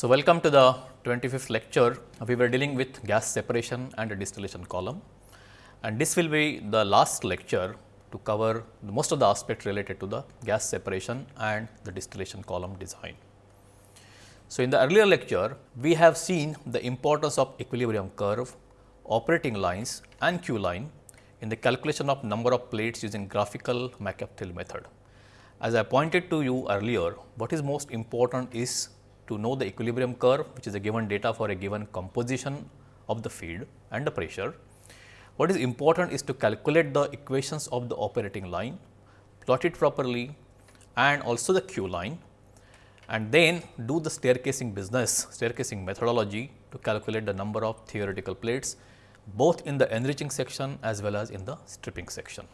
So, welcome to the 25th lecture. We were dealing with gas separation and a distillation column and this will be the last lecture to cover most of the aspects related to the gas separation and the distillation column design. So, in the earlier lecture, we have seen the importance of equilibrium curve, operating lines and Q line in the calculation of number of plates using graphical McCabe-Thiele method. As I pointed to you earlier, what is most important is to know the equilibrium curve which is a given data for a given composition of the feed and the pressure. What is important is to calculate the equations of the operating line, plot it properly and also the Q line and then do the staircasing business, staircasing methodology to calculate the number of theoretical plates both in the enriching section as well as in the stripping section.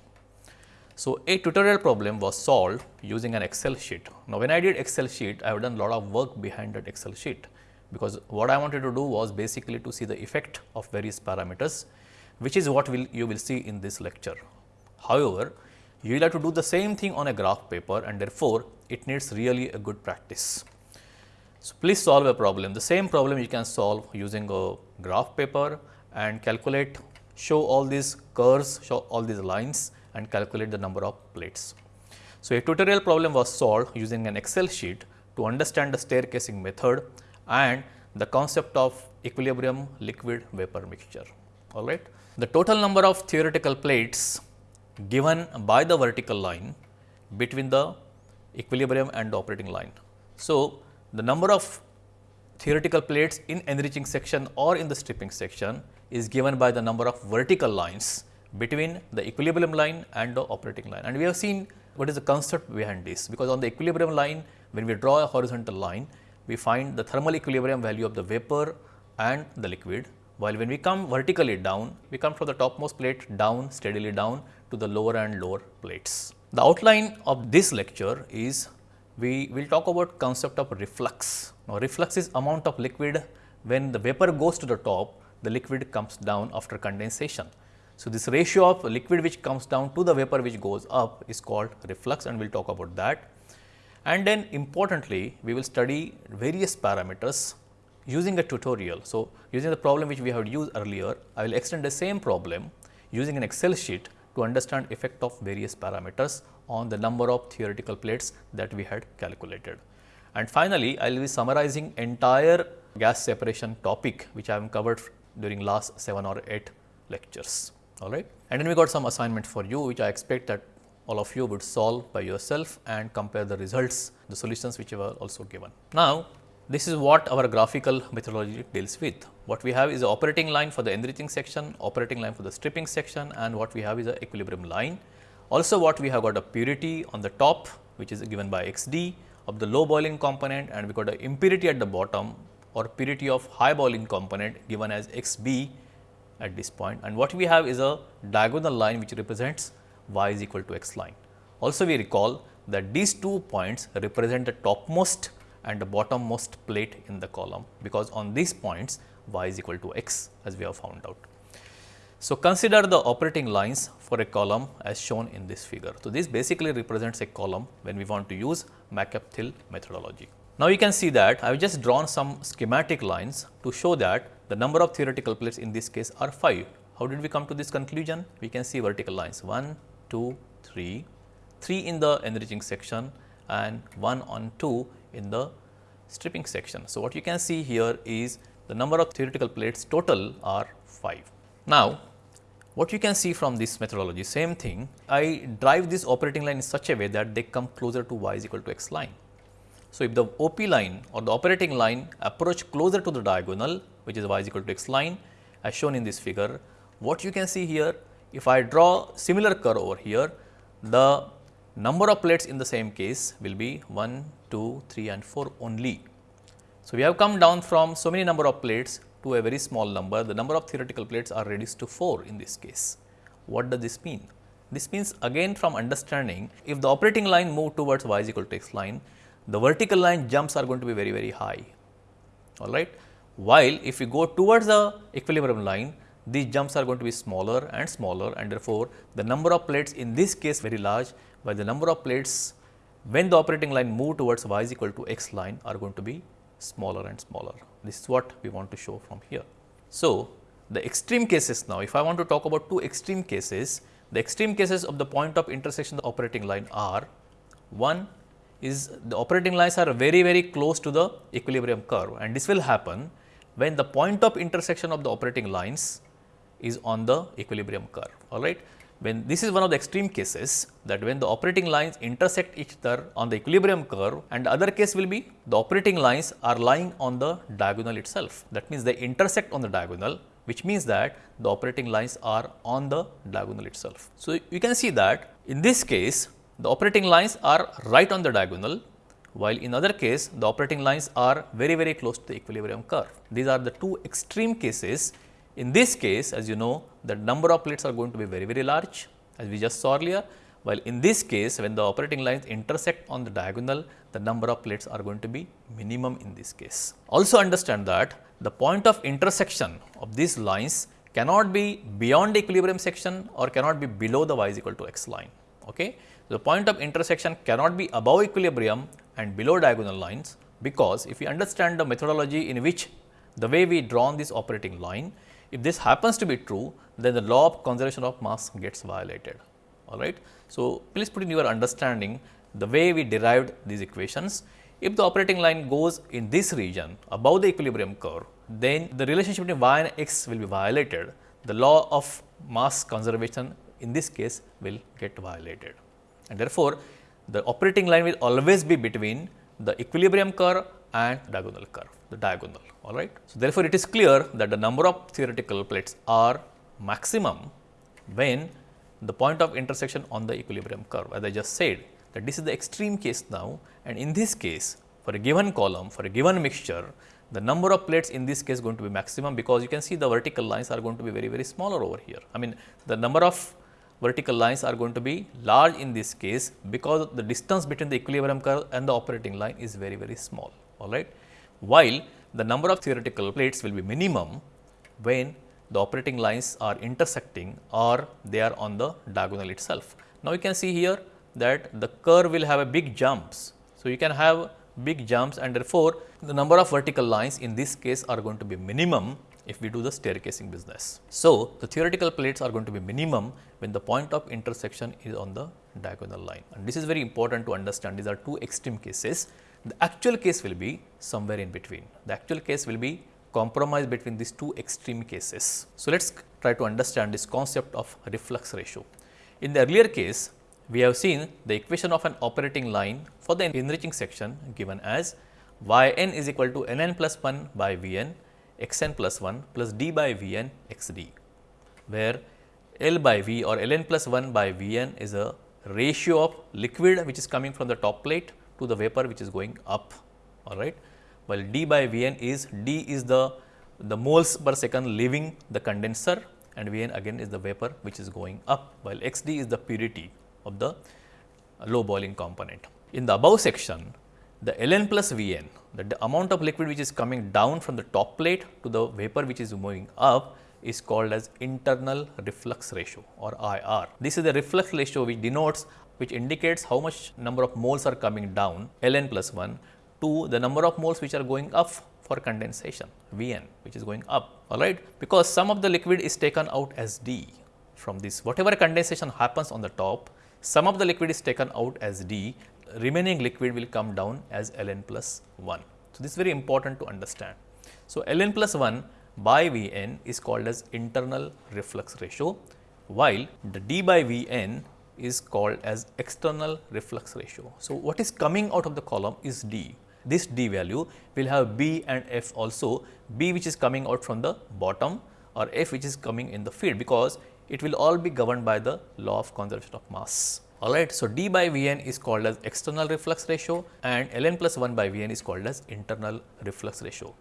So, a tutorial problem was solved using an Excel sheet. Now, when I did Excel sheet, I have done a lot of work behind that Excel sheet, because what I wanted to do was basically to see the effect of various parameters, which is what will you will see in this lecture. However, you will have to do the same thing on a graph paper and therefore, it needs really a good practice. So, please solve a problem. The same problem you can solve using a graph paper and calculate, show all these curves, show all these lines and calculate the number of plates. So, a tutorial problem was solved using an Excel sheet to understand the staircasing method and the concept of equilibrium liquid vapor mixture. All right. The total number of theoretical plates given by the vertical line between the equilibrium and the operating line. So, the number of theoretical plates in enriching section or in the stripping section is given by the number of vertical lines between the equilibrium line and the operating line. And we have seen what is the concept behind this, because on the equilibrium line, when we draw a horizontal line, we find the thermal equilibrium value of the vapor and the liquid, while when we come vertically down, we come from the topmost plate down steadily down to the lower and lower plates. The outline of this lecture is we will talk about concept of reflux. Now, reflux is amount of liquid when the vapor goes to the top, the liquid comes down after condensation. So, this ratio of liquid which comes down to the vapor which goes up is called reflux and we will talk about that. And then importantly, we will study various parameters using a tutorial. So, using the problem which we have used earlier, I will extend the same problem using an Excel sheet to understand effect of various parameters on the number of theoretical plates that we had calculated. And finally, I will be summarizing entire gas separation topic which I have covered during last 7 or 8 lectures all right. And then we got some assignment for you which I expect that all of you would solve by yourself and compare the results, the solutions which were also given. Now, this is what our graphical methodology deals with. What we have is the operating line for the enriching section, operating line for the stripping section and what we have is the equilibrium line. Also what we have got a purity on the top which is given by XD of the low boiling component and we got a impurity at the bottom or purity of high boiling component given as XB at this point and what we have is a diagonal line which represents y is equal to x line. Also we recall that these two points represent the topmost and the bottommost plate in the column, because on these points y is equal to x as we have found out. So, consider the operating lines for a column as shown in this figure. So, this basically represents a column when we want to use McCabe-Thiele methodology. Now, you can see that I have just drawn some schematic lines to show that the number of theoretical plates in this case are 5. How did we come to this conclusion? We can see vertical lines 1, 2, 3, 3 in the enriching section and 1 on 2 in the stripping section. So, what you can see here is the number of theoretical plates total are 5. Now, what you can see from this methodology same thing I drive this operating line in such a way that they come closer to y is equal to x line. So, if the OP line or the operating line approach closer to the diagonal which is y is equal to x line as shown in this figure. What you can see here if I draw similar curve over here the number of plates in the same case will be 1, 2, 3 and 4 only. So, we have come down from so many number of plates to a very small number the number of theoretical plates are reduced to 4 in this case. What does this mean? This means again from understanding if the operating line move towards y is equal to x line the vertical line jumps are going to be very very high all right while if we go towards the equilibrium line, these jumps are going to be smaller and smaller and therefore, the number of plates in this case very large, while the number of plates when the operating line move towards y is equal to x line are going to be smaller and smaller. This is what we want to show from here. So, the extreme cases now, if I want to talk about two extreme cases, the extreme cases of the point of intersection of the operating line are one is the operating lines are very very close to the equilibrium curve and this will happen when the point of intersection of the operating lines is on the equilibrium curve all right. When this is one of the extreme cases that when the operating lines intersect each other on the equilibrium curve and the other case will be the operating lines are lying on the diagonal itself. That means, they intersect on the diagonal which means that the operating lines are on the diagonal itself. So, you can see that in this case the operating lines are right on the diagonal while in other case the operating lines are very very close to the equilibrium curve. These are the two extreme cases. In this case as you know the number of plates are going to be very very large as we just saw earlier while in this case when the operating lines intersect on the diagonal the number of plates are going to be minimum in this case. Also understand that the point of intersection of these lines cannot be beyond equilibrium section or cannot be below the y is equal to x line. Okay the point of intersection cannot be above equilibrium and below diagonal lines, because if you understand the methodology in which the way we drawn this operating line, if this happens to be true, then the law of conservation of mass gets violated. All right. So, please put in your understanding the way we derived these equations. If the operating line goes in this region above the equilibrium curve, then the relationship between y and x will be violated. The law of mass conservation in this case will get violated and therefore, the operating line will always be between the equilibrium curve and diagonal curve, the diagonal, all right. So, therefore, it is clear that the number of theoretical plates are maximum when the point of intersection on the equilibrium curve as I just said that this is the extreme case now and in this case for a given column for a given mixture the number of plates in this case going to be maximum because you can see the vertical lines are going to be very very smaller over here. I mean the number of vertical lines are going to be large in this case because the distance between the equilibrium curve and the operating line is very very small all right. While the number of theoretical plates will be minimum when the operating lines are intersecting or they are on the diagonal itself. Now, you can see here that the curve will have a big jumps. So, you can have big jumps and therefore, the number of vertical lines in this case are going to be minimum if we do the staircasing business. So, the theoretical plates are going to be minimum when the point of intersection is on the diagonal line and this is very important to understand these are two extreme cases. The actual case will be somewhere in between. The actual case will be compromise between these two extreme cases. So, let us try to understand this concept of reflux ratio. In the earlier case, we have seen the equation of an operating line for the enriching section given as y n is equal to n n plus 1 by V n x n plus 1 plus d by V n x d, where L by V or L n plus 1 by V n is a ratio of liquid which is coming from the top plate to the vapor which is going up all right. While d by V n is d is the the moles per second leaving the condenser and V n again is the vapor which is going up while x d is the purity of the low boiling component. In the above section the Ln plus Vn, that the amount of liquid which is coming down from the top plate to the vapor which is moving up is called as internal reflux ratio or IR. This is the reflux ratio which denotes which indicates how much number of moles are coming down Ln plus 1 to the number of moles which are going up for condensation Vn which is going up. Alright because some of the liquid is taken out as D from this. Whatever condensation happens on the top some of the liquid is taken out as D remaining liquid will come down as Ln plus 1. So, this is very important to understand. So, Ln plus 1 by Vn is called as internal reflux ratio, while the d by Vn is called as external reflux ratio. So, what is coming out of the column is d. This d value will have b and f also, b which is coming out from the bottom or f which is coming in the feed, because it will all be governed by the law of conservation of mass. Alright, so d by Vn is called as external reflux ratio and Ln plus 1 by Vn is called as internal reflux ratio.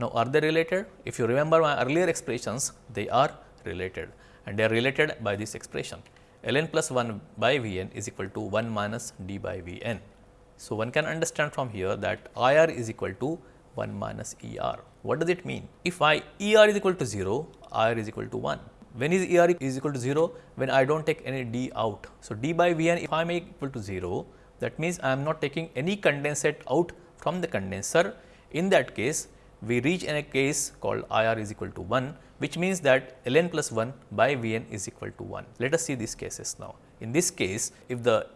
Now, are they related? If you remember my earlier expressions, they are related and they are related by this expression. Ln plus 1 by Vn is equal to 1 minus d by Vn. So, one can understand from here that IR is equal to 1 minus ER. What does it mean? If I ER is equal to 0, IR is equal to 1 when is ER is equal to 0? When I do not take any D out. So, D by Vn if I make equal to 0 that means I am not taking any condensate out from the condenser In that case, we reach in a case called IR is equal to 1, which means that ln plus 1 by Vn is equal to 1. Let us see these cases now. In this case, if the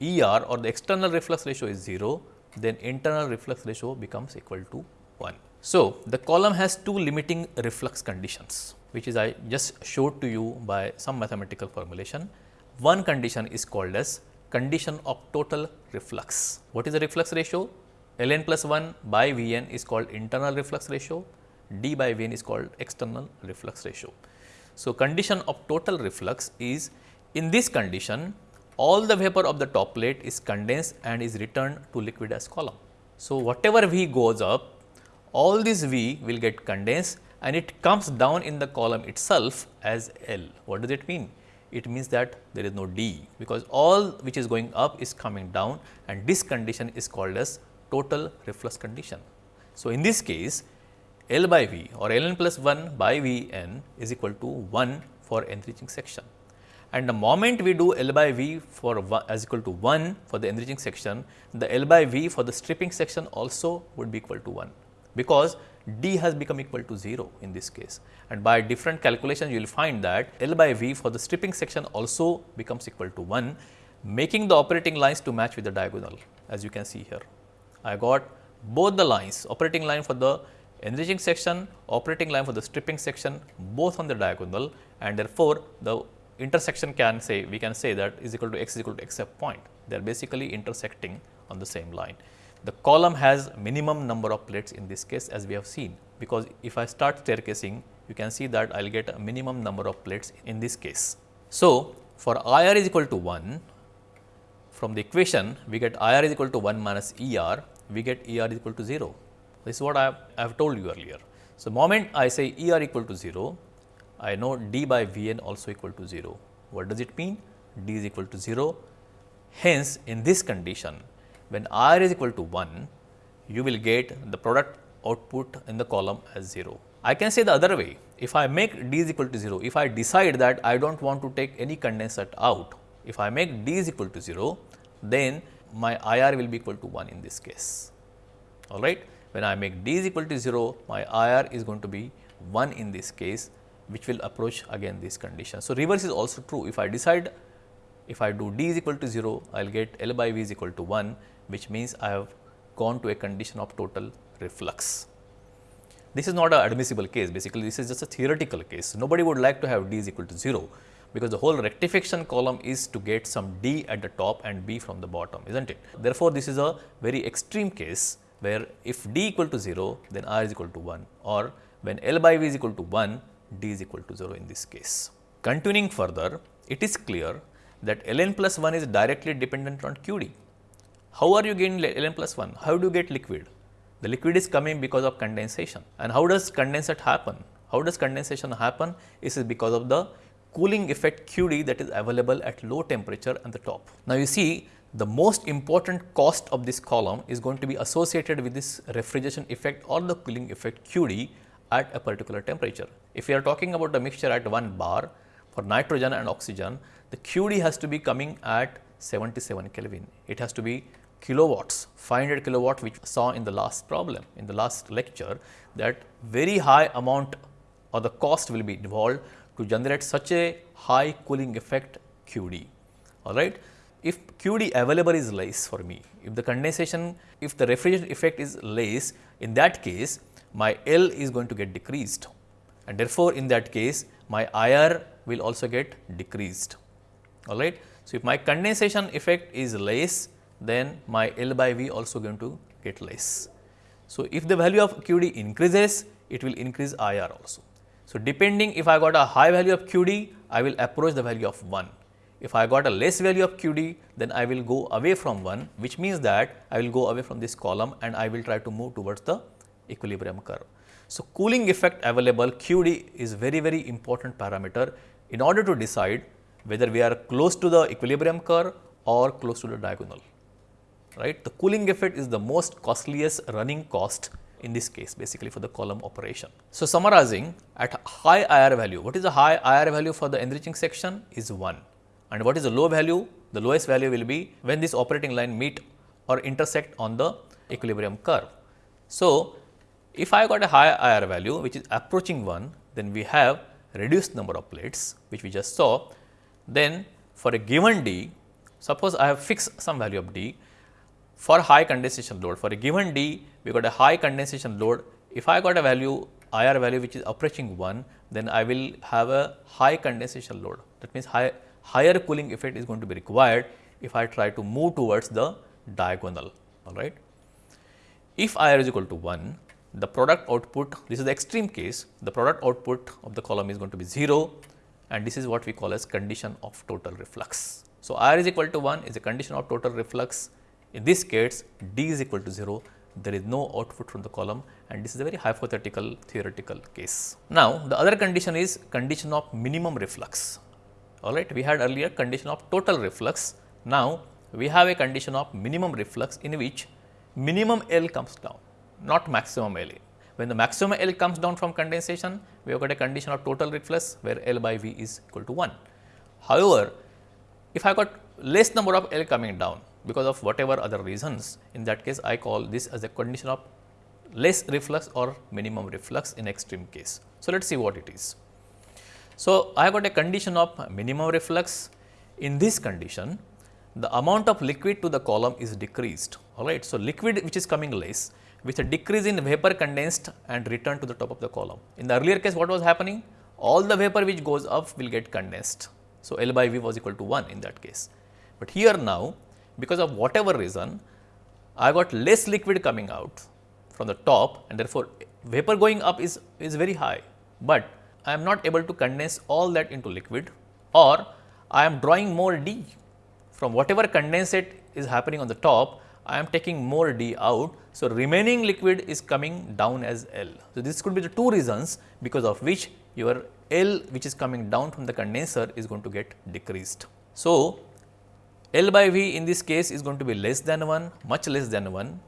ER or the external reflux ratio is 0, then internal reflux ratio becomes equal to 1. So, the column has two limiting reflux conditions, which is I just showed to you by some mathematical formulation. One condition is called as condition of total reflux. What is the reflux ratio? ln plus 1 by Vn is called internal reflux ratio, d by Vn is called external reflux ratio. So, condition of total reflux is in this condition all the vapor of the top plate is condensed and is returned to liquid as column. So, whatever V goes up all this V will get condensed and it comes down in the column itself as L. What does it mean? It means that there is no D because all which is going up is coming down and this condition is called as total reflux condition. So, in this case L by V or Ln plus 1 by V n is equal to 1 for enriching section. And the moment we do L by V for as equal to 1 for the enriching section, the L by V for the stripping section also would be equal to 1 because d has become equal to 0 in this case and by different calculations you will find that L by V for the stripping section also becomes equal to 1 making the operating lines to match with the diagonal as you can see here. I got both the lines operating line for the enriching section, operating line for the stripping section both on the diagonal and therefore, the intersection can say we can say that is equal to x is equal to x f point. They are basically intersecting on the same line. The column has minimum number of plates in this case as we have seen, because if I start staircasing, you can see that I will get a minimum number of plates in this case. So, for IR is equal to 1, from the equation we get IR is equal to 1 minus ER, we get ER is equal to 0. This is what I have, I have told you earlier. So, moment I say ER equal to 0, I know D by Vn also equal to 0. What does it mean? D is equal to 0. Hence, in this condition, when R is equal to 1, you will get the product output in the column as 0. I can say the other way, if I make D is equal to 0, if I decide that I do not want to take any condensate out, if I make D is equal to 0, then my IR will be equal to 1 in this case. All right. When I make D is equal to 0, my IR is going to be 1 in this case, which will approach again this condition. So, reverse is also true. If I decide if I do D is equal to 0, I will get L by V is equal to 1 which means I have gone to a condition of total reflux. This is not an admissible case basically this is just a theoretical case. Nobody would like to have D is equal to 0 because the whole rectification column is to get some D at the top and B from the bottom is not it. Therefore, this is a very extreme case where if D equal to 0 then R is equal to 1 or when L by V is equal to 1 D is equal to 0 in this case. Continuing further it is clear that ln plus 1 is directly dependent on QD how are you getting Ln plus 1? How do you get liquid? The liquid is coming because of condensation. And how does condensate happen? How does condensation happen? This is because of the cooling effect QD that is available at low temperature at the top. Now, you see the most important cost of this column is going to be associated with this refrigeration effect or the cooling effect QD at a particular temperature. If we are talking about a mixture at 1 bar for nitrogen and oxygen, the QD has to be coming at 77 Kelvin. It has to be kilowatts, 500 kilowatt which we saw in the last problem, in the last lecture that very high amount or the cost will be involved to generate such a high cooling effect QD. All right. If QD available is less for me, if the condensation, if the refrigerant effect is less, in that case my L is going to get decreased and therefore, in that case my IR will also get decreased. All right. So, if my condensation effect is less, then my L by V also going to get less. So, if the value of QD increases, it will increase IR also. So, depending if I got a high value of QD, I will approach the value of 1. If I got a less value of QD, then I will go away from 1, which means that I will go away from this column and I will try to move towards the equilibrium curve. So, cooling effect available QD is very very important parameter in order to decide whether we are close to the equilibrium curve or close to the diagonal right. The cooling effect is the most costliest running cost in this case basically for the column operation. So, summarizing at high IR value, what is the high IR value for the enriching section is 1 and what is the low value? The lowest value will be when this operating line meet or intersect on the equilibrium curve. So, If I got a high IR value which is approaching 1, then we have reduced number of plates which we just saw. Then for a given D, suppose I have fixed some value of D for high condensation load. For a given D, we got a high condensation load. If I got a value IR value which is approaching 1, then I will have a high condensation load. That means, high, higher cooling effect is going to be required if I try to move towards the diagonal. All right. If IR is equal to 1, the product output, this is the extreme case, the product output of the column is going to be 0 and this is what we call as condition of total reflux. So, IR is equal to 1 is a condition of total reflux. In this case, D is equal to 0, there is no output from the column and this is a very hypothetical theoretical case. Now, the other condition is condition of minimum reflux. All right, we had earlier condition of total reflux. Now, we have a condition of minimum reflux in which minimum L comes down not maximum L. When the maximum L comes down from condensation, we have got a condition of total reflux where L by V is equal to 1. However, if I got less number of L coming down because of whatever other reasons, in that case I call this as a condition of less reflux or minimum reflux in extreme case. So, let us see what it is. So, I got a condition of minimum reflux. In this condition, the amount of liquid to the column is decreased. All right. So, liquid which is coming less with a decrease in vapor condensed and returned to the top of the column. In the earlier case what was happening? All the vapor which goes up will get condensed. So, L by V was equal to 1 in that case. But here now because of whatever reason I got less liquid coming out from the top and therefore, vapor going up is, is very high, but I am not able to condense all that into liquid or I am drawing more D from whatever condensate is happening on the top I am taking more D out. So, remaining liquid is coming down as L. So, this could be the two reasons because of which your L which is coming down from the condenser is going to get decreased. So, L by V in this case is going to be less than 1, much less than 1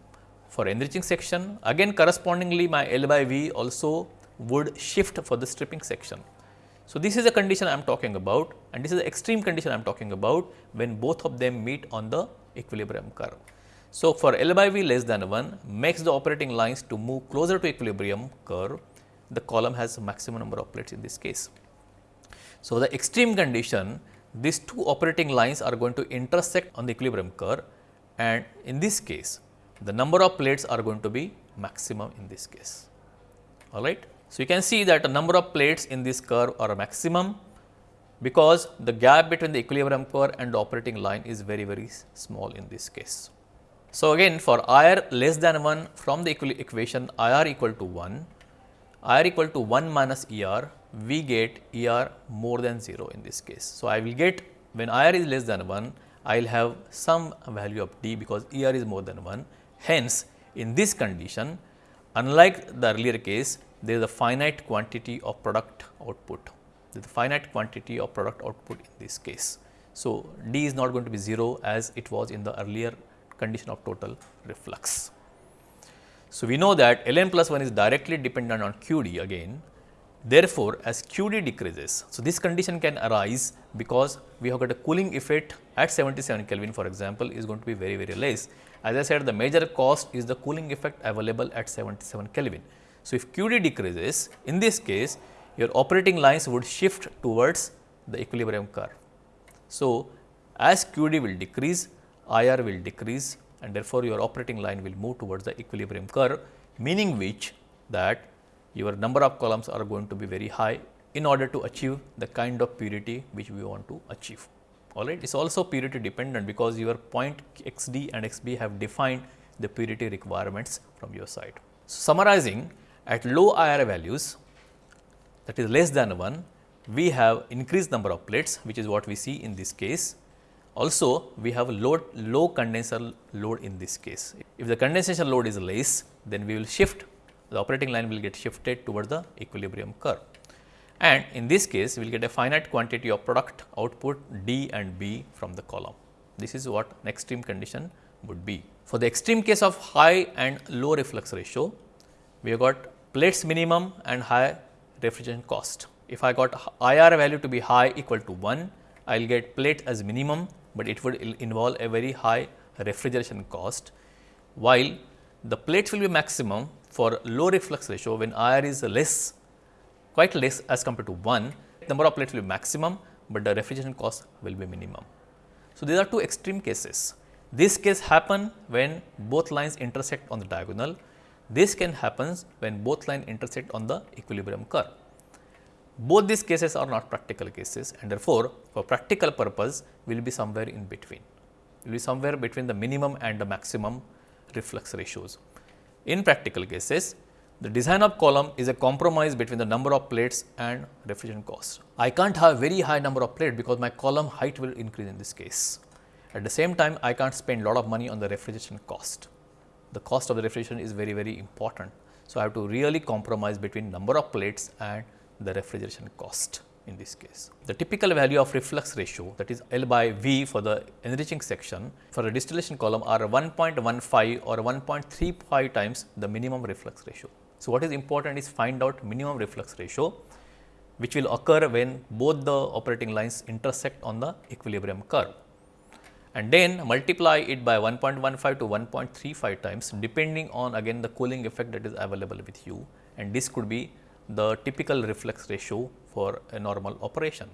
for enriching section. Again correspondingly my L by V also would shift for the stripping section. So, this is the condition I am talking about and this is the extreme condition I am talking about when both of them meet on the equilibrium curve. So, for L by V less than 1 makes the operating lines to move closer to equilibrium curve, the column has maximum number of plates in this case. So, the extreme condition these two operating lines are going to intersect on the equilibrium curve and in this case the number of plates are going to be maximum in this case. All right. So, you can see that the number of plates in this curve are maximum because the gap between the equilibrium curve and the operating line is very very small in this case. So, again for IR less than 1 from the equation IR equal to 1, IR equal to 1 minus ER, we get ER more than 0 in this case. So, I will get when IR is less than 1, I will have some value of D because ER is more than 1. Hence, in this condition, unlike the earlier case, there is a finite quantity of product output. There is a finite quantity of product output in this case. So, D is not going to be 0 as it was in the earlier condition of total reflux. So, we know that ln plus 1 is directly dependent on QD again. Therefore, as QD decreases, so this condition can arise because we have got a cooling effect at 77 Kelvin for example, is going to be very very less. As I said the major cost is the cooling effect available at 77 Kelvin. So, if QD decreases in this case your operating lines would shift towards the equilibrium curve. So, as QD will decrease IR will decrease and therefore, your operating line will move towards the equilibrium curve meaning which that your number of columns are going to be very high in order to achieve the kind of purity which we want to achieve. Alright, it is also purity dependent because your point xd and xb have defined the purity requirements from your side. So, summarizing at low IR values that is less than 1, we have increased number of plates which is what we see in this case also, we have load, low condenser load in this case. If the condensation load is less, then we will shift, the operating line will get shifted towards the equilibrium curve. And in this case, we will get a finite quantity of product output D and B from the column. This is what an extreme condition would be. For the extreme case of high and low reflux ratio, we have got plates minimum and high refrigerant cost. If I got IR value to be high equal to 1, I will get plate as minimum but it would involve a very high refrigeration cost, while the plates will be maximum for low reflux ratio when IR is less quite less as compared to 1 number of plates will be maximum, but the refrigeration cost will be minimum. So, these are two extreme cases. This case happen when both lines intersect on the diagonal. This can happen when both lines intersect on the equilibrium curve. Both these cases are not practical cases and therefore, for practical purpose will be somewhere in between, will be somewhere between the minimum and the maximum reflux ratios. In practical cases, the design of column is a compromise between the number of plates and refrigeration cost. I can't have very high number of plates because my column height will increase in this case. At the same time, I can't spend lot of money on the refrigeration cost. The cost of the refrigeration is very, very important. So, I have to really compromise between number of plates and the refrigeration cost in this case. The typical value of reflux ratio that is L by V for the enriching section for a distillation column are 1.15 or 1.35 times the minimum reflux ratio. So, what is important is find out minimum reflux ratio which will occur when both the operating lines intersect on the equilibrium curve and then multiply it by 1.15 to 1.35 times depending on again the cooling effect that is available with you and this could be the typical reflux ratio for a normal operation.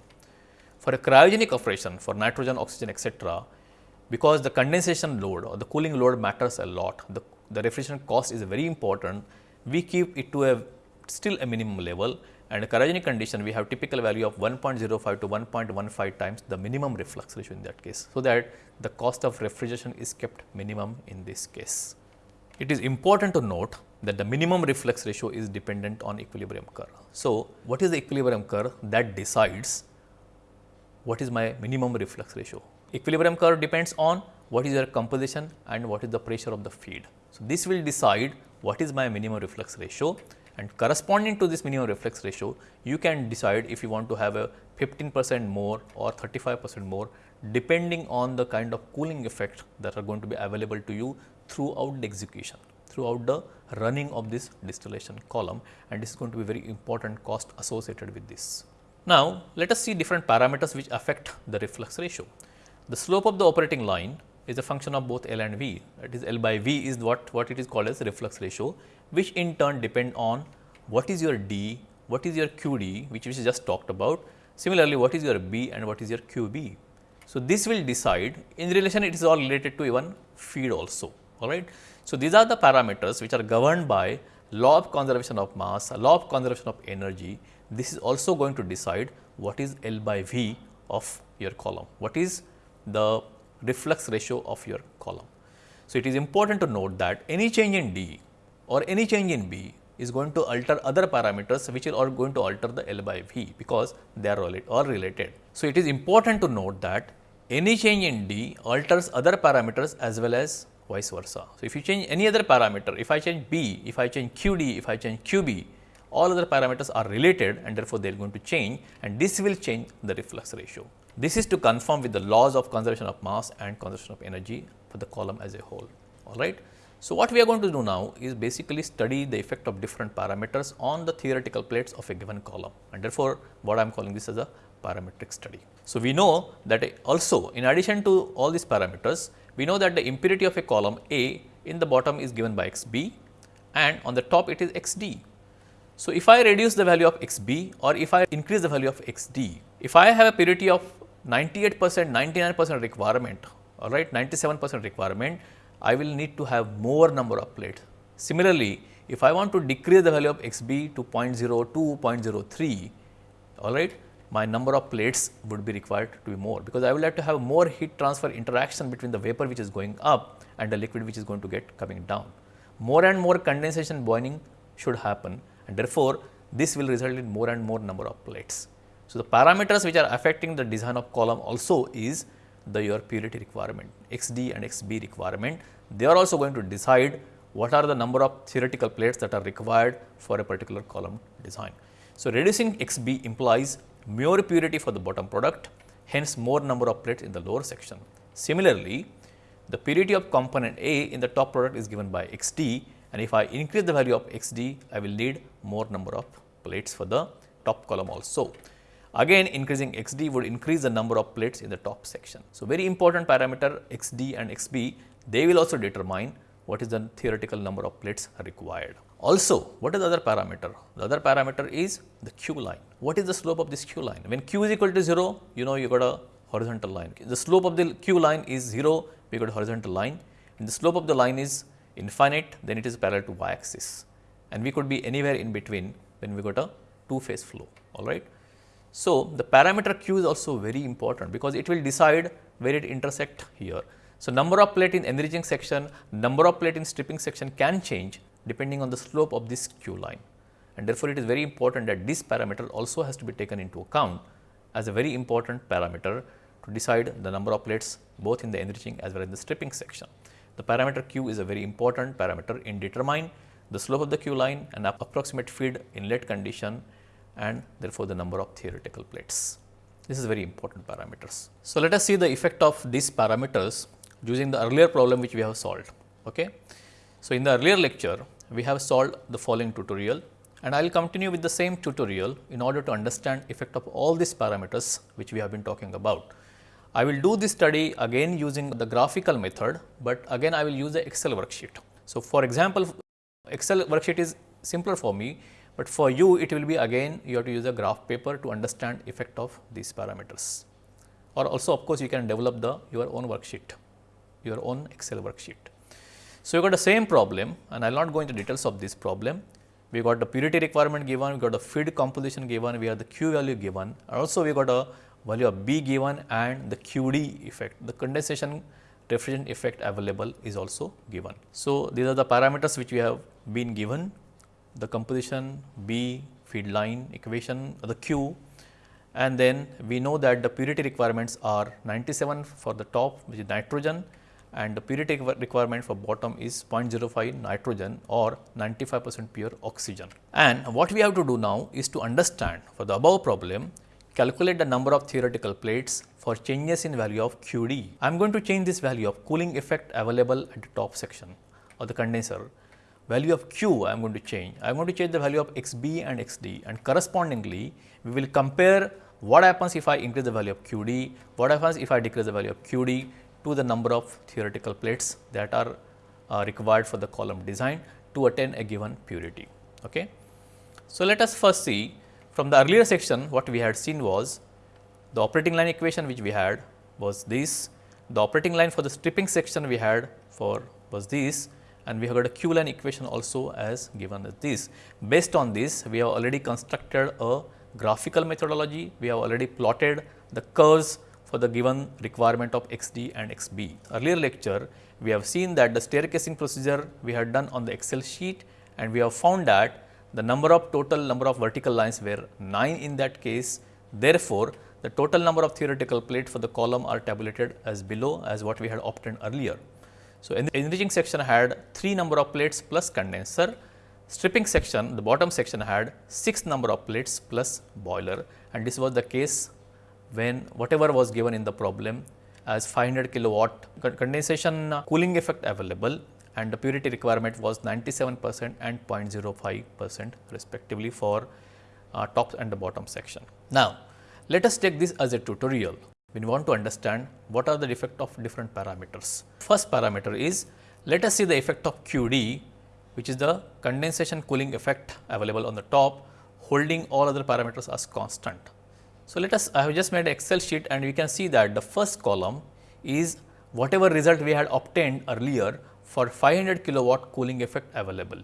For a cryogenic operation for nitrogen, oxygen etc., because the condensation load or the cooling load matters a lot, the, the refrigeration cost is very important, we keep it to a still a minimum level and a cryogenic condition we have typical value of 1.05 to 1.15 times the minimum reflux ratio in that case. So, that the cost of refrigeration is kept minimum in this case. It is important to note that the minimum reflux ratio is dependent on equilibrium curve. So, what is the equilibrium curve that decides what is my minimum reflux ratio? Equilibrium curve depends on what is your composition and what is the pressure of the feed. So, this will decide what is my minimum reflux ratio and corresponding to this minimum reflux ratio, you can decide if you want to have a 15 percent more or 35 percent more depending on the kind of cooling effect that are going to be available to you throughout the execution throughout the running of this distillation column and this is going to be very important cost associated with this. Now, let us see different parameters which affect the reflux ratio. The slope of the operating line is a function of both L and V that is L by V is what, what it is called as reflux ratio which in turn depend on what is your D, what is your QD which we just talked about. Similarly, what is your B and what is your QB. So, this will decide in relation it is all related to even feed also all right. So, these are the parameters which are governed by law of conservation of mass, law of conservation of energy. This is also going to decide what is L by V of your column, what is the reflux ratio of your column. So, it is important to note that any change in D or any change in B is going to alter other parameters which are going to alter the L by V because they are all related. So, it is important to note that any change in D alters other parameters as well as vice versa. So, if you change any other parameter, if I change B, if I change QD, if I change QB, all other parameters are related and therefore, they are going to change and this will change the reflux ratio. This is to conform with the laws of conservation of mass and conservation of energy for the column as a whole. All right. So, what we are going to do now is basically study the effect of different parameters on the theoretical plates of a given column and therefore, what I am calling this as a parametric study. So, we know that also in addition to all these parameters, we know that the impurity of a column A in the bottom is given by x b and on the top it is x d. So, if I reduce the value of x b or if I increase the value of x d, if I have a purity of 98 percent, 99 percent requirement, all right, 97 percent requirement, I will need to have more number of plates. Similarly, if I want to decrease the value of x b to 0.02, 0.03, all right, my number of plates would be required to be more because I would like to have more heat transfer interaction between the vapor which is going up and the liquid which is going to get coming down. More and more condensation boiling should happen and therefore, this will result in more and more number of plates. So, the parameters which are affecting the design of column also is the your purity requirement XD and XB requirement. They are also going to decide what are the number of theoretical plates that are required for a particular column design. So, reducing XB implies more purity for the bottom product, hence more number of plates in the lower section. Similarly, the purity of component A in the top product is given by x d and if I increase the value of x d, I will need more number of plates for the top column also. Again increasing x d would increase the number of plates in the top section. So, very important parameter x d and x b, they will also determine what is the theoretical number of plates required. Also, what is the other parameter? The other parameter is the q line. What is the slope of this q line? When q is equal to 0, you know you got a horizontal line. The slope of the q line is 0, we got a horizontal line. And the slope of the line is infinite, then it is parallel to y axis. And we could be anywhere in between when we got a two phase flow, all right. So, the parameter q is also very important because it will decide where it intersect here. So, number of plate in enriching section, number of plate in stripping section can change depending on the slope of this q line. And therefore, it is very important that this parameter also has to be taken into account as a very important parameter to decide the number of plates both in the enriching as well as the stripping section. The parameter q is a very important parameter in determine the slope of the q line and approximate feed inlet condition and therefore, the number of theoretical plates. This is very important parameters. So, let us see the effect of these parameters using the earlier problem which we have solved. Okay. So, in the earlier lecture, we have solved the following tutorial and I will continue with the same tutorial in order to understand effect of all these parameters which we have been talking about. I will do this study again using the graphical method, but again I will use the Excel worksheet. So, for example, Excel worksheet is simpler for me, but for you it will be again you have to use a graph paper to understand effect of these parameters or also of course, you can develop the your own worksheet, your own Excel worksheet. So, you got the same problem and I will not go into details of this problem. We got the purity requirement given, we got the feed composition given, we have the Q value given and also we got a value of B given and the QD effect, the condensation refrigerant effect available is also given. So, these are the parameters which we have been given, the composition B, feed line equation, the Q and then we know that the purity requirements are 97 for the top which is nitrogen and the purity requirement for bottom is 0.05 nitrogen or 95 percent pure oxygen. And what we have to do now is to understand for the above problem calculate the number of theoretical plates for changes in value of QD. I am going to change this value of cooling effect available at the top section of the condenser. Value of Q I am going to change. I am going to change the value of XB and XD and correspondingly we will compare what happens if I increase the value of QD, what happens if I decrease the value of QD to the number of theoretical plates that are uh, required for the column design to attain a given purity. Okay. So, let us first see from the earlier section what we had seen was the operating line equation which we had was this, the operating line for the stripping section we had for was this and we have got a Q line equation also as given as this. Based on this we have already constructed a graphical methodology, we have already plotted the curves for the given requirement of XD and XB. Earlier lecture we have seen that the staircasing procedure we had done on the Excel sheet and we have found that the number of total number of vertical lines were 9 in that case. Therefore, the total number of theoretical plates for the column are tabulated as below as what we had obtained earlier. So, in the enriching section had 3 number of plates plus condenser, stripping section the bottom section had 6 number of plates plus boiler and this was the case when whatever was given in the problem as 500 kilowatt condensation cooling effect available and the purity requirement was 97 percent and 0.05 percent respectively for uh, top and the bottom section. Now, let us take this as a tutorial we want to understand what are the effect of different parameters. First parameter is let us see the effect of QD which is the condensation cooling effect available on the top holding all other parameters as constant. So, let us I have just made excel sheet and we can see that the first column is whatever result we had obtained earlier for 500 kilowatt cooling effect available.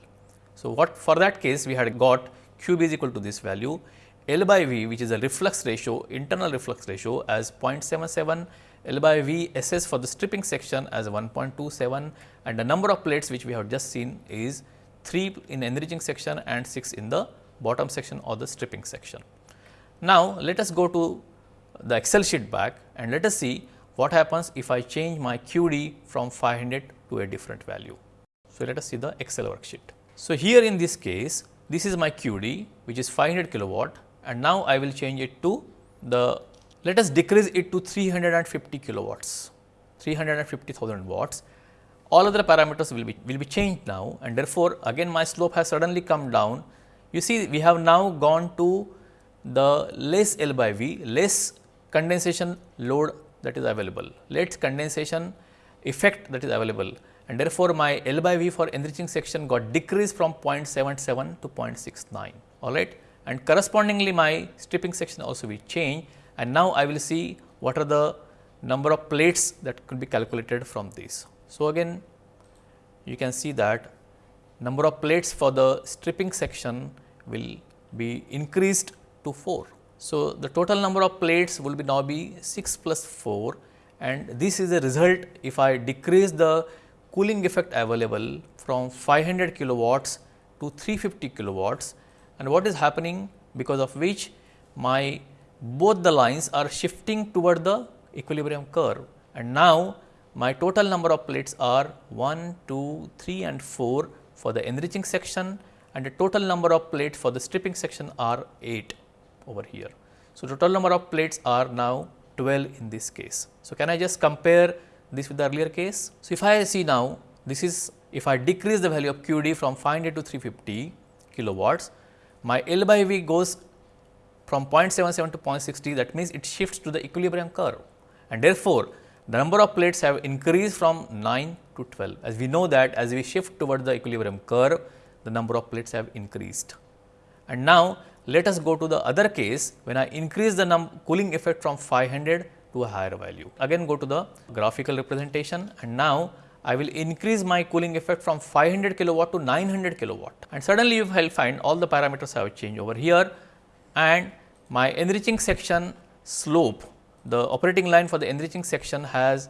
So, what for that case we had got Q is equal to this value L by V which is a reflux ratio internal reflux ratio as 0.77 L by V SS for the stripping section as 1.27 and the number of plates which we have just seen is 3 in enriching section and 6 in the bottom section or the stripping section. Now, let us go to the Excel sheet back and let us see what happens if I change my QD from 500 to a different value. So, let us see the Excel worksheet. So, here in this case, this is my QD which is 500 kilowatt and now I will change it to the, let us decrease it to 350 kilowatts, 350,000 watts. All other parameters will be, will be changed now and therefore, again my slope has suddenly come down. You see we have now gone to the less L by V, less condensation load that is available, less condensation effect that is available. And therefore, my L by V for enriching section got decreased from 0.77 to 0.69 all right? And correspondingly my stripping section also will change. And now I will see what are the number of plates that could be calculated from this. So, again you can see that number of plates for the stripping section will be increased to 4. So, the total number of plates will be now be 6 plus 4 and this is the result if I decrease the cooling effect available from 500 kilowatts to 350 kilowatts. And what is happening? Because of which my both the lines are shifting toward the equilibrium curve. And now my total number of plates are 1, 2, 3 and 4 for the enriching section and the total number of plates for the stripping section are 8 over here. So, total number of plates are now 12 in this case. So, can I just compare this with the earlier case? So, if I see now this is if I decrease the value of QD from 500 to 350 kilowatts, my L by V goes from 0.77 to 0.60 that means it shifts to the equilibrium curve and therefore, the number of plates have increased from 9 to 12 as we know that as we shift toward the equilibrium curve the number of plates have increased. And now, let us go to the other case when I increase the cooling effect from 500 to a higher value. Again go to the graphical representation and now I will increase my cooling effect from 500 kilowatt to 900 kilowatt. And suddenly you will find all the parameters have changed over here and my enriching section slope the operating line for the enriching section has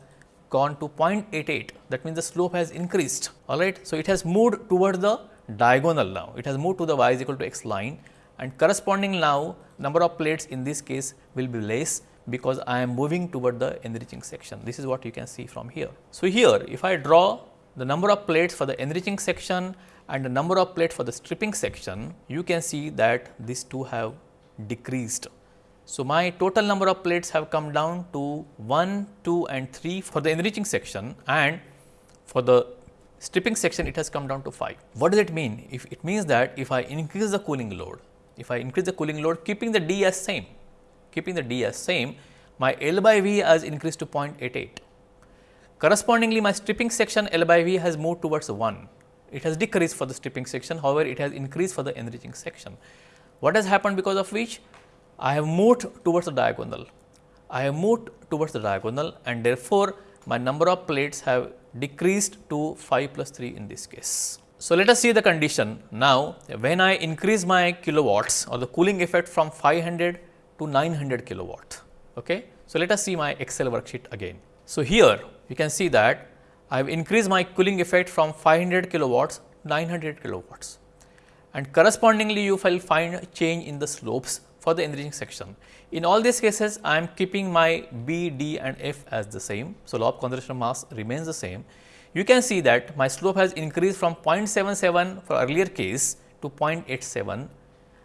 gone to 0.88 that means the slope has increased. All right. So, it has moved toward the diagonal now. It has moved to the y is equal to x line and corresponding now number of plates in this case will be less because I am moving toward the enriching section. This is what you can see from here. So, here if I draw the number of plates for the enriching section and the number of plates for the stripping section, you can see that these two have decreased. So, my total number of plates have come down to 1, 2 and 3 for the enriching section and for the stripping section it has come down to 5. What does it mean? If it means that if I increase the cooling load, if I increase the cooling load keeping the D as same, keeping the D as same, my L by V has increased to 0.88. Correspondingly, my stripping section L by V has moved towards 1. It has decreased for the stripping section, however, it has increased for the enriching section. What has happened because of which? I have moved towards the diagonal. I have moved towards the diagonal and therefore, my number of plates have decreased to 5 plus 3 in this case. So, let us see the condition now when I increase my kilowatts or the cooling effect from 500 to 900 kilowatt. Okay. So, let us see my Excel worksheet again. So, here you can see that I have increased my cooling effect from 500 kilowatts 900 kilowatts and correspondingly you will find change in the slopes for the enriching section. In all these cases I am keeping my B, D and F as the same. So, law of conservation mass remains the same. You can see that my slope has increased from 0.77 for earlier case to 0.87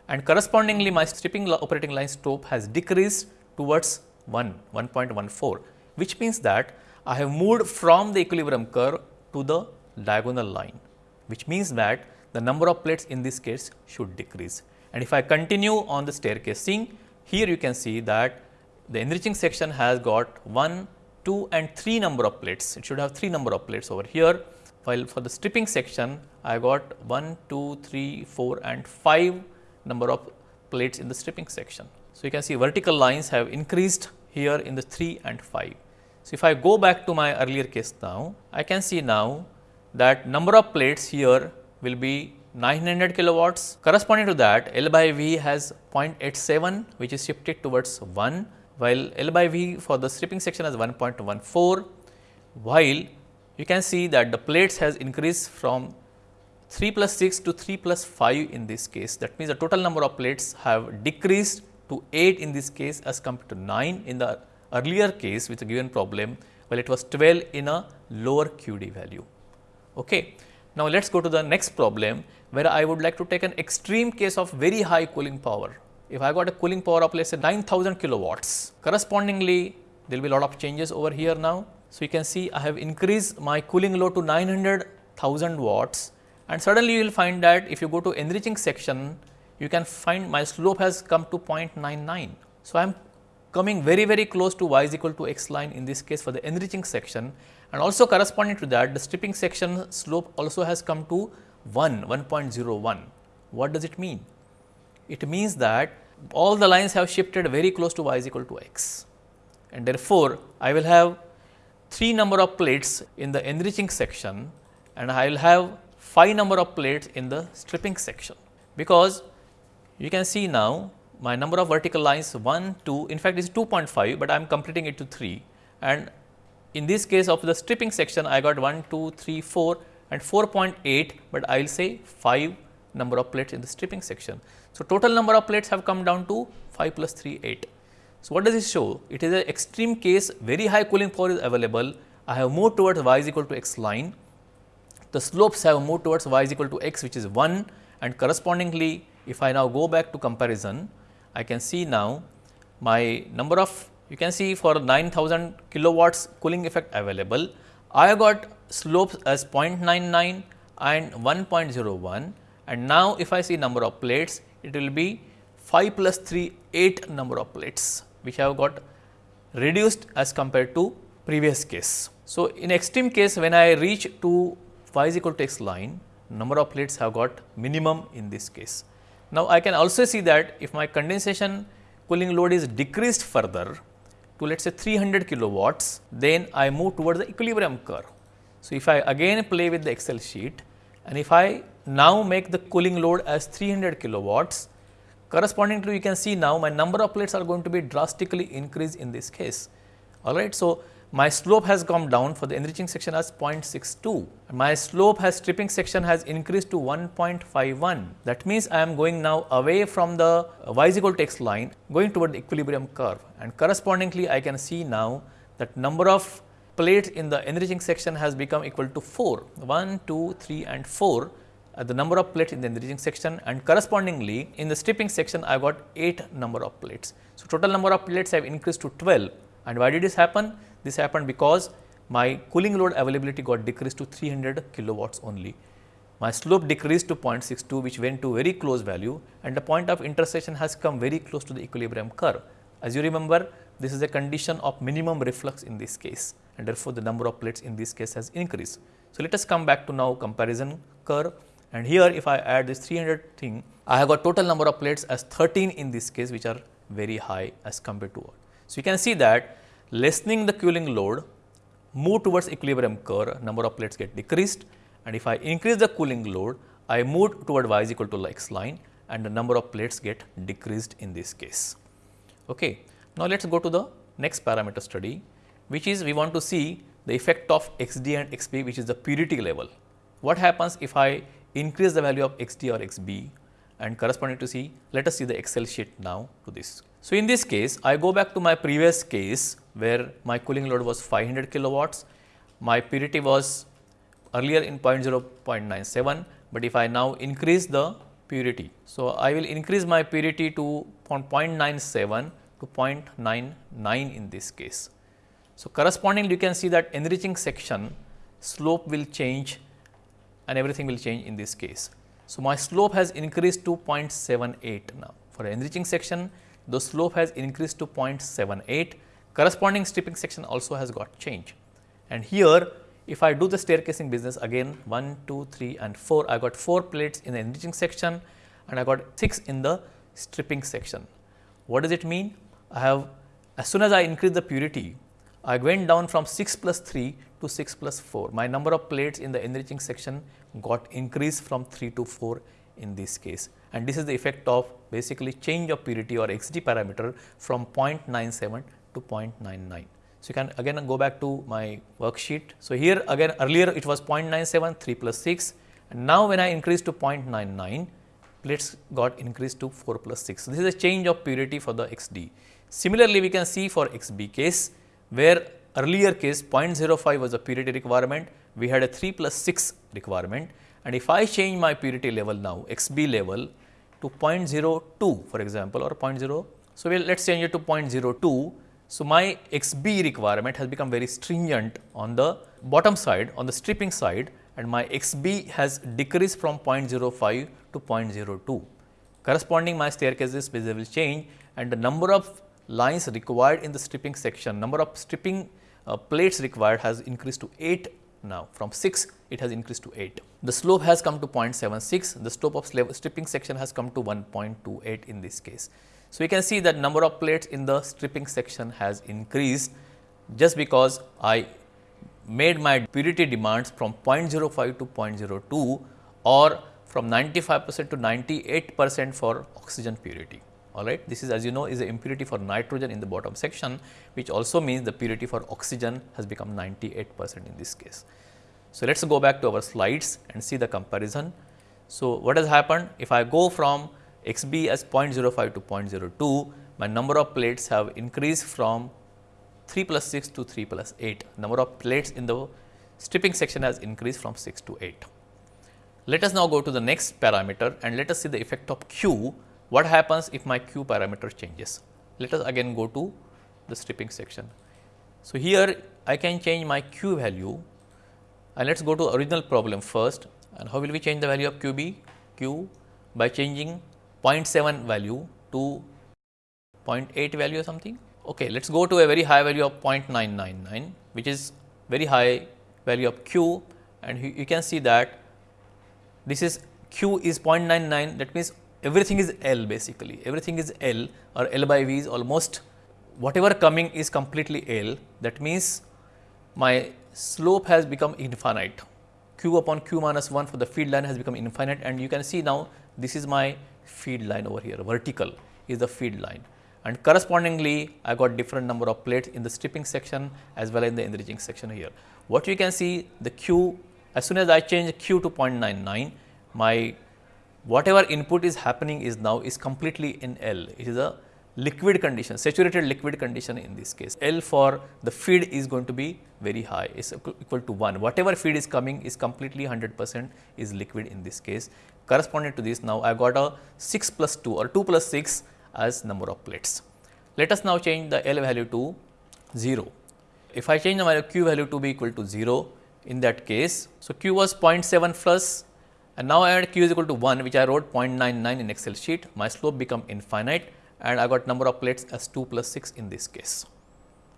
and correspondingly my stripping operating line slope has decreased towards 1, 1.14 which means that I have moved from the equilibrium curve to the diagonal line which means that the number of plates in this case should decrease. And if I continue on the staircasing, here you can see that the enriching section has got 1, 2 and 3 number of plates. It should have 3 number of plates over here, while for the stripping section, I got 1, 2, 3, 4 and 5 number of plates in the stripping section. So, you can see vertical lines have increased here in the 3 and 5. So, if I go back to my earlier case now, I can see now that number of plates here will be 900 kilowatts. Corresponding to that, L by V has 0.87 which is shifted towards 1, while L by V for the stripping section is 1.14, while you can see that the plates has increased from 3 plus 6 to 3 plus 5 in this case. That means, the total number of plates have decreased to 8 in this case as compared to 9 in the earlier case with a given problem, while it was 12 in a lower QD value. Okay. Now, let us go to the next problem where I would like to take an extreme case of very high cooling power. If I got a cooling power of let us say 9000 kilowatts, correspondingly there will be a lot of changes over here now. So, you can see I have increased my cooling load to 900,000 watts and suddenly you will find that if you go to enriching section, you can find my slope has come to 0.99. So, I am coming very very close to y is equal to x line in this case for the enriching section and also corresponding to that the stripping section slope also has come to 1 1.01. What does it mean? It means that all the lines have shifted very close to y is equal to x. And therefore, I will have 3 number of plates in the enriching section and I will have 5 number of plates in the stripping section. Because you can see now my number of vertical lines 1, 2, in fact, is 2.5, but I am completing it to 3 and in this case of the stripping section I got 1, 2, 3, 4 and 4.8, but I will say 5 number of plates in the stripping section. So, total number of plates have come down to 5 plus 3, 8. So, what does this show? It is an extreme case, very high cooling power is available. I have moved towards y is equal to x line. The slopes have moved towards y is equal to x, which is 1 and correspondingly, if I now go back to comparison, I can see now my number of you can see for 9000 kilowatts cooling effect available. I got slopes as 0.99 and 1.01 and now if I see number of plates it will be 5 plus 3 8 number of plates which have got reduced as compared to previous case. So, in extreme case when I reach to y is equal to x line number of plates have got minimum in this case. Now, I can also see that if my condensation cooling load is decreased further to let us say 300 kilowatts, then I move towards the equilibrium curve. So, if I again play with the Excel sheet and if I now make the cooling load as 300 kilowatts, corresponding to you can see now my number of plates are going to be drastically increased in this case. Alright. So, my slope has come down for the enriching section as 0.62. My slope has stripping section has increased to 1.51. That means, I am going now away from the y is equal to x line going toward the equilibrium curve and correspondingly I can see now that number of plates in the enriching section has become equal to 4, 1, 2, 3 and 4 uh, the number of plates in the enriching section and correspondingly in the stripping section I got 8 number of plates. So, total number of plates have increased to 12 and why did this happen? This happened because my cooling load availability got decreased to 300 kilowatts only. My slope decreased to 0.62 which went to very close value and the point of intersection has come very close to the equilibrium curve. As you remember this is a condition of minimum reflux in this case and therefore, the number of plates in this case has increased. So, let us come back to now comparison curve and here if I add this 300 thing I have got total number of plates as 13 in this case which are very high as compared to what. So, you can see that lessening the cooling load move towards equilibrium curve number of plates get decreased and if I increase the cooling load I move toward y is equal to x line and the number of plates get decreased in this case. Okay. Now, let us go to the next parameter study which is we want to see the effect of x d and x b which is the purity level. What happens if I increase the value of x d or x b and corresponding to see let us see the excel sheet now to this. So, in this case I go back to my previous case where my cooling load was 500 kilowatts, my purity was earlier in 0 0.0.97, but if I now increase the purity. So, I will increase my purity to 0.97 to 0.99 in this case. So, correspondingly you can see that enriching section slope will change and everything will change in this case. So, my slope has increased to 0.78 now for enriching section the slope has increased to 0.78 corresponding stripping section also has got change. And here if I do the staircasing business again 1, 2, 3 and 4 I got 4 plates in the enriching section and I got 6 in the stripping section. What does it mean? I have as soon as I increase the purity I went down from 6 plus 3 to 6 plus 4. My number of plates in the enriching section got increased from 3 to 4 in this case and this is the effect of basically change of purity or XD parameter from 0.97 to 0.99. So, you can again go back to my worksheet. So, here again earlier it was 0.97 3 plus 6 and now when I increase to 0.99 plates got increased to 4 plus 6. So, this is a change of purity for the XD. Similarly, we can see for XB case where earlier case 0.05 was a purity requirement, we had a 3 plus 6 requirement and if I change my purity level now XB level to 0.02 for example or 0.0. So, well, let us change it to 0.02. So, my XB requirement has become very stringent on the bottom side on the stripping side and my XB has decreased from 0.05 to 0.02. Corresponding my staircases will change and the number of lines required in the stripping section, number of stripping uh, plates required has increased to 8 now from 6 it has increased to 8. The slope has come to 0.76, the slope of stripping section has come to 1.28 in this case. So, you can see that number of plates in the stripping section has increased just because I made my purity demands from 0.05 to 0.02 or from 95 percent to 98 percent for oxygen purity. All right. This is as you know is the impurity for nitrogen in the bottom section, which also means the purity for oxygen has become 98 percent in this case. So, let us go back to our slides and see the comparison. So, what has happened if I go from x b as 0.05 to 0.02, my number of plates have increased from 3 plus 6 to 3 plus 8. Number of plates in the stripping section has increased from 6 to 8. Let us now go to the next parameter and let us see the effect of Q. What happens if my Q parameter changes? Let us again go to the stripping section. So, here I can change my Q value and let us go to original problem first and how will we change the value of QB? Q by changing 0.7 value to 0.8 value or something Okay, let us go to a very high value of 0.999 which is very high value of q and you, you can see that this is q is 0.99 that means everything is L basically. Everything is L or L by V is almost whatever coming is completely L. That means my slope has become infinite. Q upon q minus 1 for the feed line has become infinite. And you can see now this is my feed line over here. Vertical is the feed line. And correspondingly I got different number of plates in the stripping section as well as in the enriching section here. What you can see the Q as soon as I change Q to 0.99 my whatever input is happening is now is completely in L. It is a liquid condition, saturated liquid condition in this case. L for the feed is going to be very high, is equal to 1. Whatever feed is coming is completely 100 percent is liquid in this case. Corresponding to this now I got a 6 plus 2 or 2 plus 6 as number of plates. Let us now change the L value to 0. If I change the value Q value to be equal to 0 in that case, so Q was 0.7 plus and now I add Q is equal to 1 which I wrote 0.99 in Excel sheet, my slope become infinite and I got number of plates as 2 plus 6 in this case.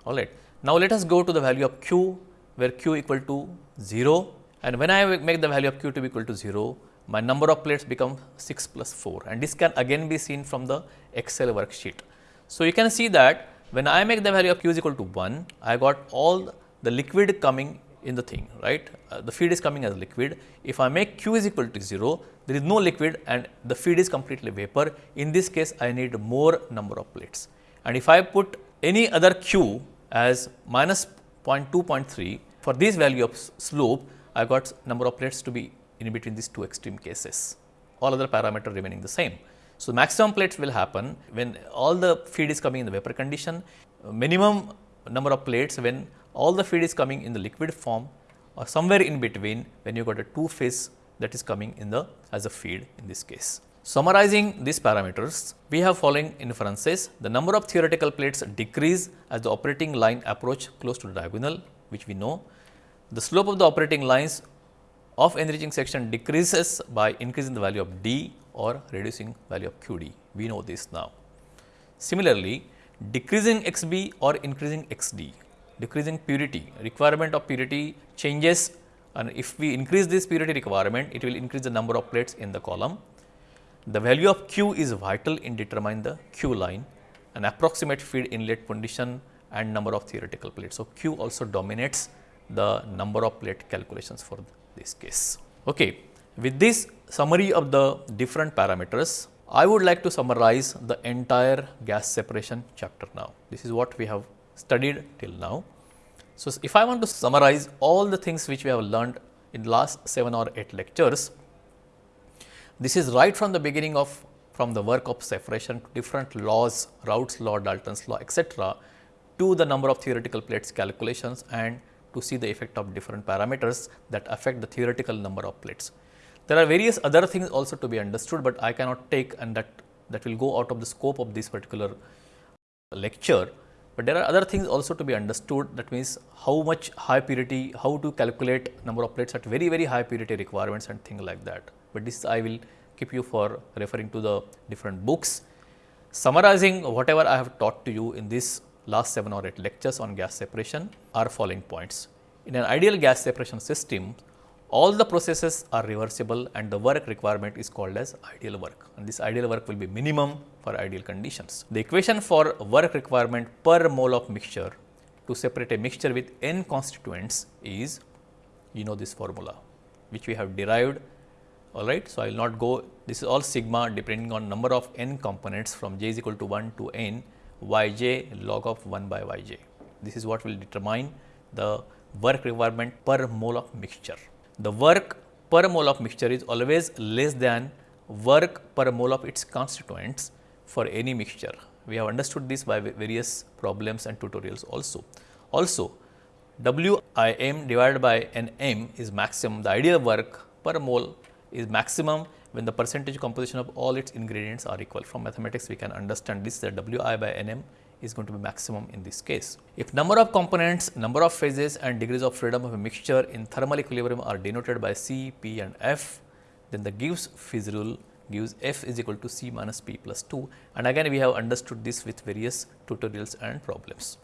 Alright. Now, let us go to the value of Q where Q equal to 0 and when I make the value of Q to be equal to 0, my number of plates become 6 plus 4 and this can again be seen from the Excel worksheet. So, you can see that when I make the value of q is equal to 1, I got all the liquid coming in the thing, right. Uh, the feed is coming as liquid. If I make q is equal to 0, there is no liquid and the feed is completely vapor. In this case, I need more number of plates. And if I put any other q as minus 0.2, 0.3, for this value of slope, I got number of plates to be in between these two extreme cases, all other parameter remaining the same. So, maximum plates will happen when all the feed is coming in the vapor condition, minimum number of plates when all the feed is coming in the liquid form or somewhere in between when you got a two phase that is coming in the as a feed in this case. Summarizing these parameters, we have following inferences. The number of theoretical plates decrease as the operating line approach close to the diagonal, which we know. The slope of the operating lines of enriching section decreases by increasing the value of d or reducing value of QD. We know this now. Similarly, decreasing XB or increasing XD, decreasing purity, requirement of purity changes and if we increase this purity requirement, it will increase the number of plates in the column. The value of Q is vital in determining the Q line, an approximate feed inlet condition and number of theoretical plates. So, Q also dominates the number of plate calculations for this case. Okay. With this summary of the different parameters, I would like to summarize the entire gas separation chapter now. This is what we have studied till now. So, if I want to summarize all the things which we have learned in last 7 or 8 lectures, this is right from the beginning of from the work of separation to different laws, Raoult's law, Dalton's law, etc., to the number of theoretical plates calculations and to see the effect of different parameters that affect the theoretical number of plates. There are various other things also to be understood, but I cannot take and that that will go out of the scope of this particular lecture. But there are other things also to be understood that means how much high purity, how to calculate number of plates at very very high purity requirements and things like that. But this I will keep you for referring to the different books. Summarizing whatever I have taught to you in this last 7 or 8 lectures on gas separation are following points. In an ideal gas separation system, all the processes are reversible and the work requirement is called as ideal work and this ideal work will be minimum for ideal conditions. The equation for work requirement per mole of mixture to separate a mixture with n constituents is you know this formula which we have derived all right. So, I will not go this is all sigma depending on number of n components from j is equal to 1 to n y j log of 1 by y j. This is what will determine the work requirement per mole of mixture the work per mole of mixture is always less than work per mole of its constituents for any mixture. We have understood this by various problems and tutorials also. Also, WIM divided by NM is maximum, the ideal work per mole is maximum when the percentage composition of all its ingredients are equal. From mathematics, we can understand this that WI by NM is going to be maximum in this case. If number of components, number of phases and degrees of freedom of a mixture in thermal equilibrium are denoted by C, P and F, then the Gibbs phase rule gives F is equal to C minus P plus 2 and again we have understood this with various tutorials and problems.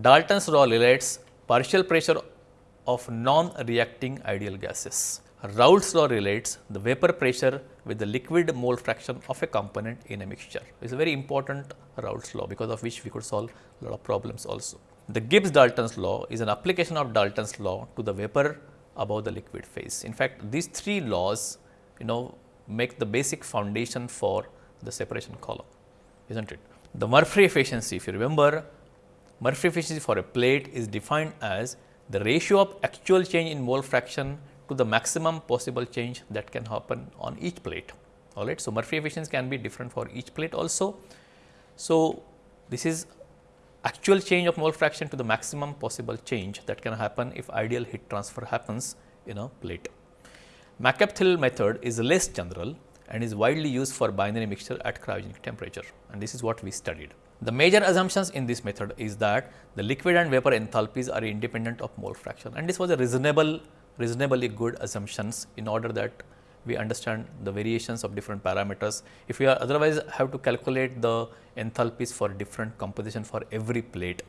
Dalton's law relates partial pressure of non-reacting ideal gases. Raoult's law relates the vapor pressure with the liquid mole fraction of a component in a mixture. It is a very important Raoult's law because of which we could solve a lot of problems also. The Gibbs-Dalton's law is an application of Dalton's law to the vapor above the liquid phase. In fact, these three laws you know make the basic foundation for the separation column, is not it? The Murphree efficiency, if you remember, Murphree efficiency for a plate is defined as the ratio of actual change in mole fraction to the maximum possible change that can happen on each plate. All right. So, Murphree efficiency can be different for each plate also. So, this is actual change of mole fraction to the maximum possible change that can happen if ideal heat transfer happens in a plate. McCabe-Thiele method is less general and is widely used for binary mixture at cryogenic temperature and this is what we studied. The major assumptions in this method is that the liquid and vapor enthalpies are independent of mole fraction and this was a reasonable reasonably good assumptions in order that we understand the variations of different parameters. If we are otherwise have to calculate the enthalpies for different composition for every plate.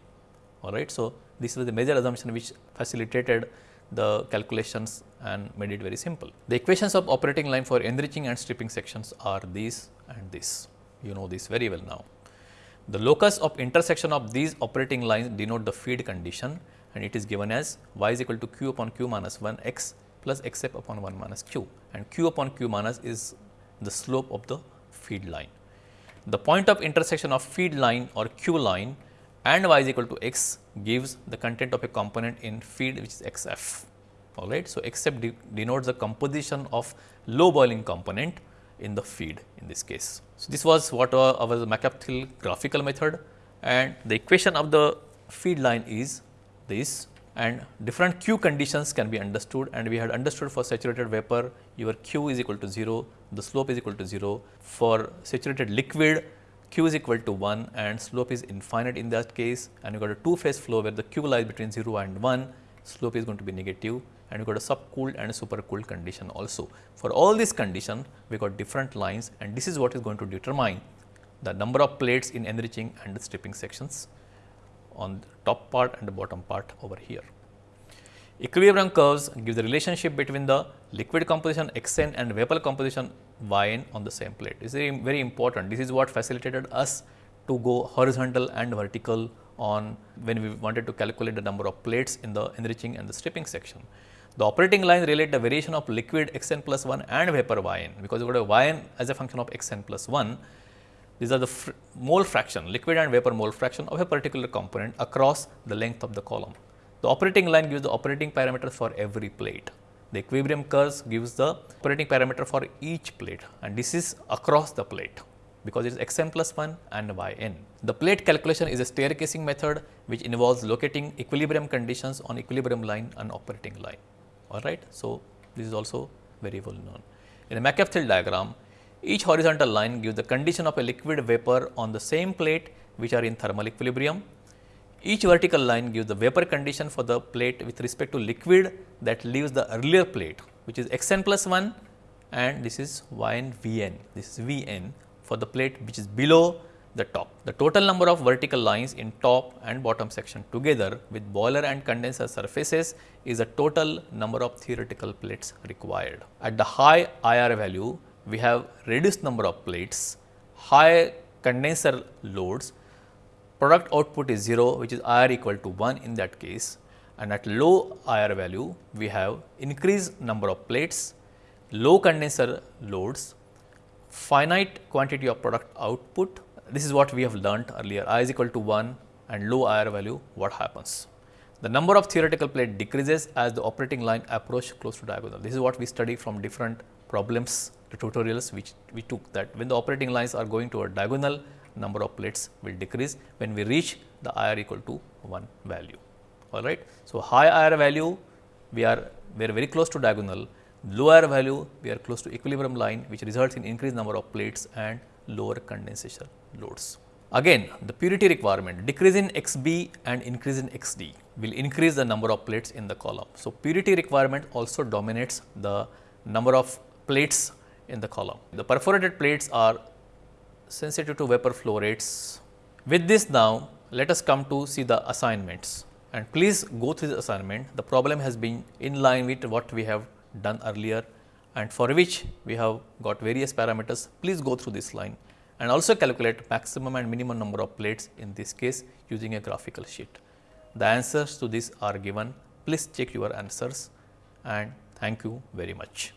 All right. So, this was the major assumption which facilitated the calculations and made it very simple. The equations of operating line for enriching and stripping sections are these and this. You know this very well now. The locus of intersection of these operating lines denote the feed condition and it is given as y is equal to q upon q minus 1 x plus x f upon 1 minus q and q upon q minus is the slope of the feed line. The point of intersection of feed line or q line and y is equal to x gives the content of a component in feed which is x f. All right. So, x f de denotes the composition of low boiling component in the feed in this case. So, this was what our, our graphical method and the equation of the feed line is this and different Q conditions can be understood and we had understood for saturated vapor your Q is equal to 0, the slope is equal to 0. For saturated liquid Q is equal to 1 and slope is infinite in that case and you got a two phase flow where the Q lies between 0 and 1, slope is going to be negative and you got a subcooled and a supercooled condition also. For all these condition we got different lines and this is what is going to determine the number of plates in enriching and stripping sections on the top part and the bottom part over here. Equilibrium curves give the relationship between the liquid composition xn and vapor composition yn on the same plate. This is very important. This is what facilitated us to go horizontal and vertical on when we wanted to calculate the number of plates in the enriching and the stripping section. The operating lines relate the variation of liquid xn plus 1 and vapor yn because you got a yn as a function of xn plus 1 these are the fr mole fraction, liquid and vapor mole fraction of a particular component across the length of the column. The operating line gives the operating parameters for every plate. The equilibrium curves gives the operating parameter for each plate and this is across the plate because it is xn plus 1 and yn. The plate calculation is a staircasing method which involves locating equilibrium conditions on equilibrium line and operating line. Alright. So, this is also very well known. In a McCabe-Thiele diagram, each horizontal line gives the condition of a liquid vapor on the same plate which are in thermal equilibrium. Each vertical line gives the vapor condition for the plate with respect to liquid that leaves the earlier plate which is xn plus 1 and this is yn vn. This is vn for the plate which is below the top. The total number of vertical lines in top and bottom section together with boiler and condenser surfaces is the total number of theoretical plates required. At the high IR value, we have reduced number of plates, high condenser loads, product output is 0 which is IR equal to 1 in that case and at low IR value we have increased number of plates, low condenser loads, finite quantity of product output. This is what we have learnt earlier I is equal to 1 and low IR value what happens. The number of theoretical plate decreases as the operating line approach close to diagonal. This is what we study from different problems, the tutorials which we took that when the operating lines are going to a diagonal number of plates will decrease when we reach the IR equal to 1 value all right. So, high IR value we are we are very close to diagonal, low IR value we are close to equilibrium line which results in increased number of plates and lower condensation loads. Again the purity requirement decrease in XB and increase in XD will increase the number of plates in the column. So, purity requirement also dominates the number of plates in the column. The perforated plates are sensitive to vapor flow rates. With this now let us come to see the assignments and please go through the assignment. The problem has been in line with what we have done earlier and for which we have got various parameters. Please go through this line and also calculate maximum and minimum number of plates in this case using a graphical sheet. The answers to this are given. Please check your answers and thank you very much.